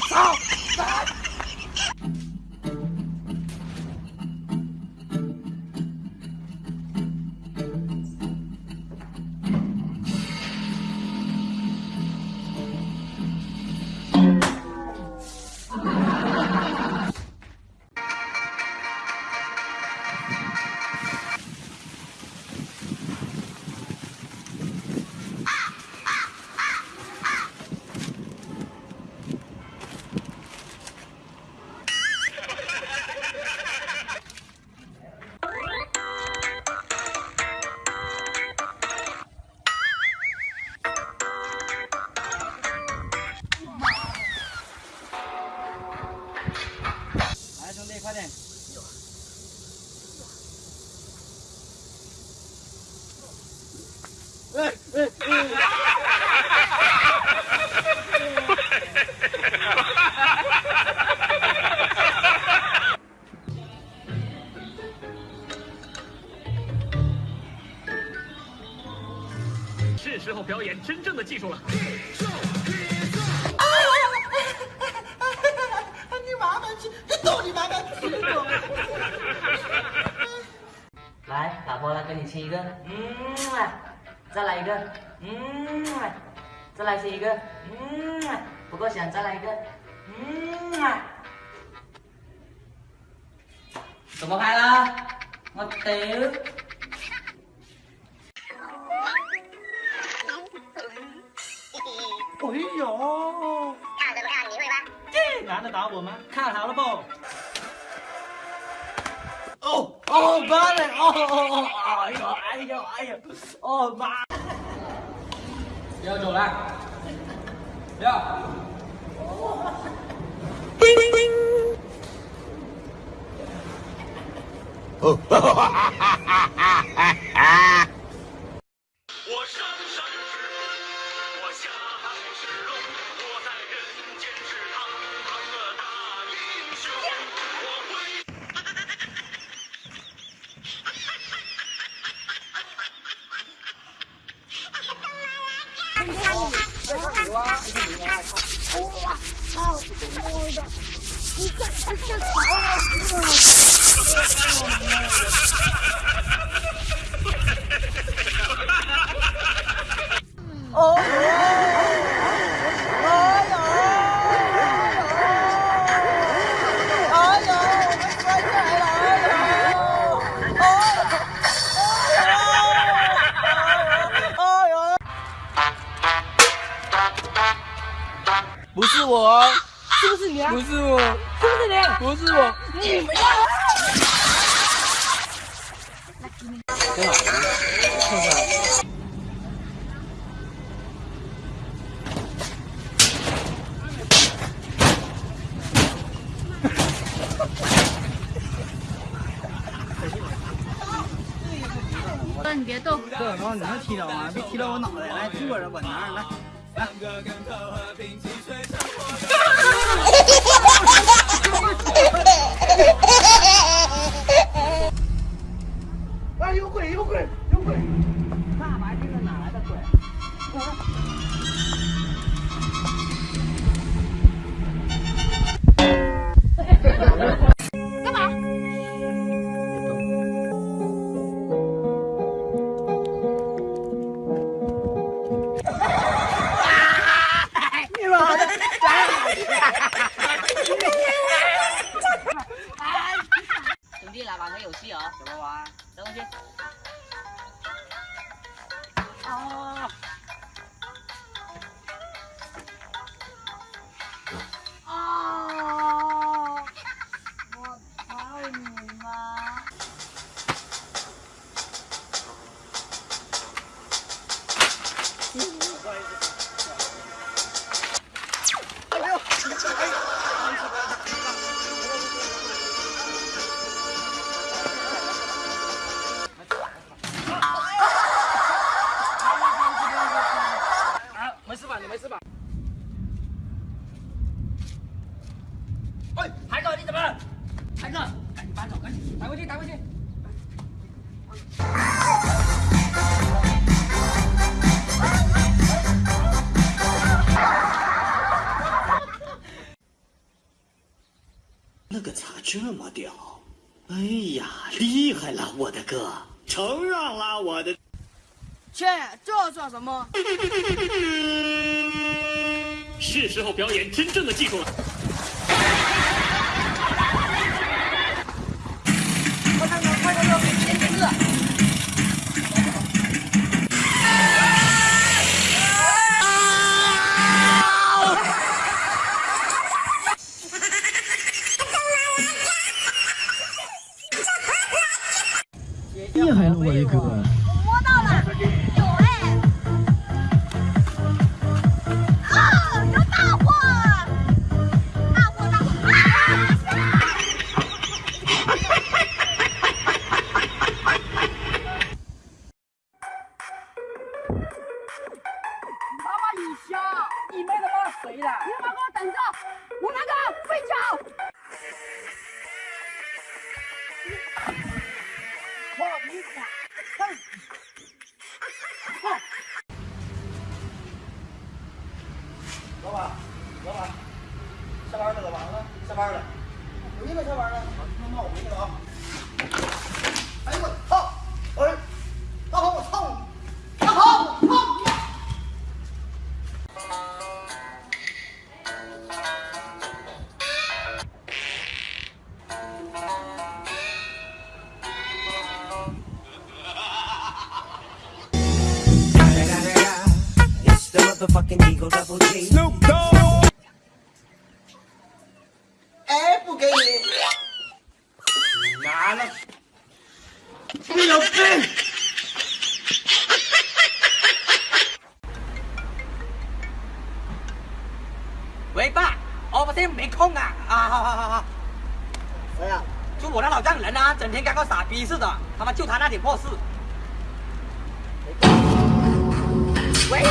我操！快点！哎哎哎！是时候表演真正的技术了。逗你妈妈去！来，老婆来跟你亲一个，嗯啊，再来一个，嗯啊，再来亲一个，嗯啊，不够响，再来一个，嗯啊。怎么拍啦？我丢！这男的打我吗？看好了不？哦哦，妈的！哦哦哦！哎呦哎呦哎呦！哦妈！不在哪呢是不是哥你别动这小你能踢着吗？别踢到我脑袋来坐着稳当稳当那个咋这么屌？哎呀，厉害了，我的哥！承让了，我的。切，这算什么？是时候表演真正的技术了。班了。回去了，下班了。他妈，我回去了啊！哎呦我操！哎，大鹏，我操你！大鹏，我操你！喂，爸，我我现在没空啊！啊，好好好好。谁呀？就我那老丈人啊，整天跟个傻逼似的，他妈就他那点破事。喂，厉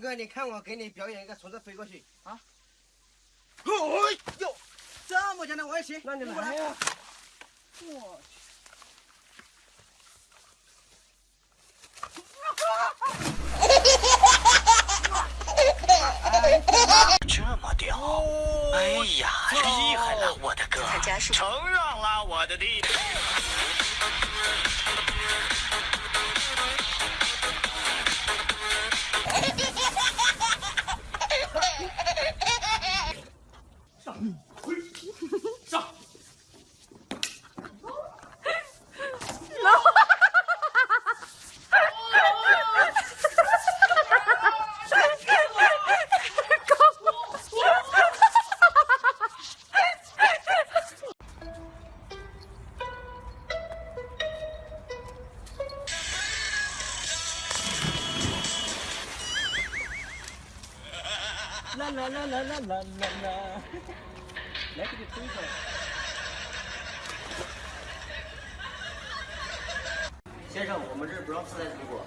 军哥，你看我给你表演一个从这飞过去啊！哎呦，这么简单我也行，那你来呀！我去。这么屌！哎呀，厉害了，我的哥！承让了，我的弟。啦啦啦！来，给你推出来。先生，我们这不让自带水果。